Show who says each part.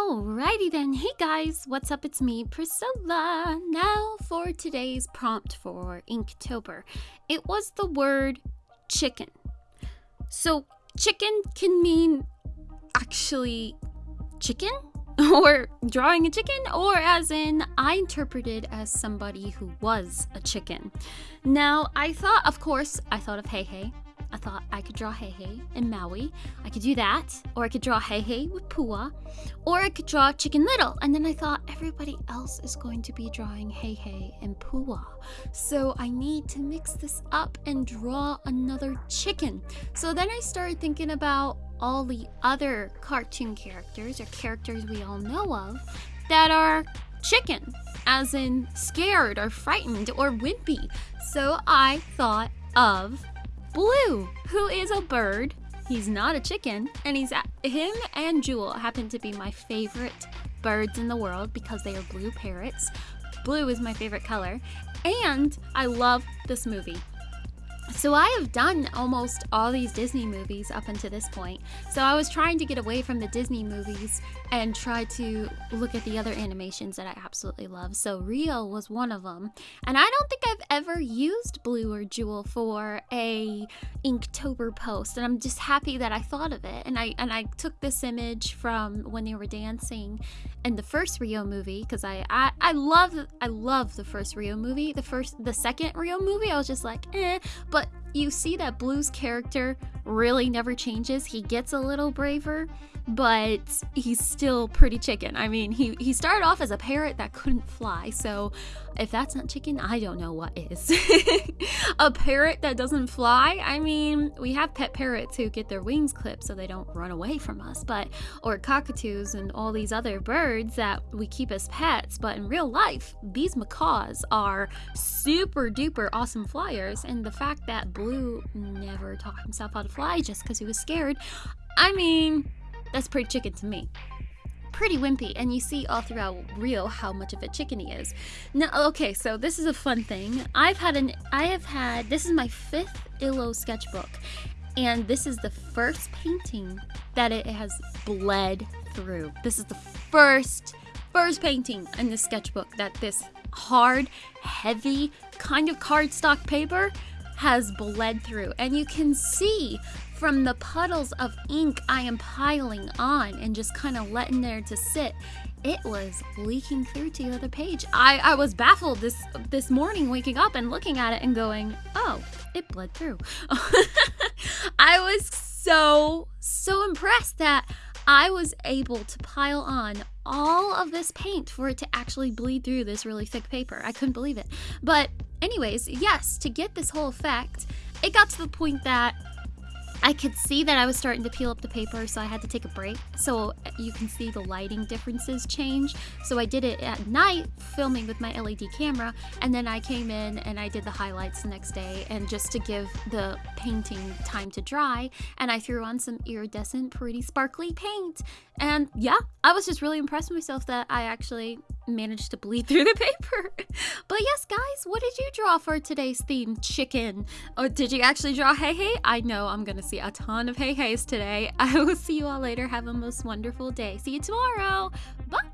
Speaker 1: Alrighty then, hey guys, what's up? It's me, Priscilla. Now for today's prompt for Inktober. It was the word chicken. So, chicken can mean actually chicken? Or drawing a chicken, or as in, I interpreted as somebody who was a chicken. Now, I thought, of course, I thought of Heihei. I thought I could draw Heihei in Maui. I could do that. Or I could draw Heihei with Pua. Or I could draw Chicken Little. And then I thought everybody else is going to be drawing Heihei and Pua. So I need to mix this up and draw another chicken. So then I started thinking about all the other cartoon characters or characters we all know of that are chicken, as in scared or frightened or wimpy. So I thought of Blue, who is a bird. He's not a chicken, and he's him and Jewel happen to be my favorite birds in the world because they are blue parrots. Blue is my favorite color, and I love this movie. So I have done almost all these Disney movies up until this point. So I was trying to get away from the Disney movies and try to look at the other animations that I absolutely love. So Rio was one of them. And I don't think I've ever used Blue or Jewel for a Inktober post. And I'm just happy that I thought of it. And I and I took this image from when they were dancing in the first Rio movie because I, I I love I love the first Rio movie. The first the second Rio movie I was just like eh, but you see that Blue's character really never changes. He gets a little braver, but he's still pretty chicken. I mean, he, he started off as a parrot that couldn't fly, so if that's not chicken, I don't know what is. a parrot that doesn't fly? I mean, we have pet parrots who get their wings clipped so they don't run away from us, but or cockatoos and all these other birds that we keep as pets, but in real life, these macaws are super duper awesome flyers, and the fact that Blue never taught himself how to fly just because he was scared, I mean, that's pretty chicken to me pretty wimpy and you see all throughout Rio how much of a chicken he is. Now okay, so this is a fun thing. I've had an I have had this is my fifth Illo sketchbook and this is the first painting that it has bled through. This is the first first painting in the sketchbook that this hard, heavy kind of cardstock paper has bled through and you can see from the puddles of ink I am piling on and just kind of letting there to sit, it was leaking through to the other page. I, I was baffled this this morning waking up and looking at it and going, oh, it bled through. I was so, so impressed that I was able to pile on all of this paint for it to actually bleed through this really thick paper. I couldn't believe it. But anyways, yes, to get this whole effect, it got to the point that I could see that I was starting to peel up the paper, so I had to take a break. So uh, you can see the lighting differences change. So I did it at night, filming with my LED camera, and then I came in and I did the highlights the next day, and just to give the painting time to dry, and I threw on some iridescent, pretty sparkly paint. And yeah, I was just really impressed with myself that I actually managed to bleed through the paper. but yes, guys, what did you draw for today's theme? Chicken. Or did you actually draw Heihei? I know I'm gonna see a ton of Heihei's today. I will see you all later. Have a most wonderful day. See you tomorrow. Bye.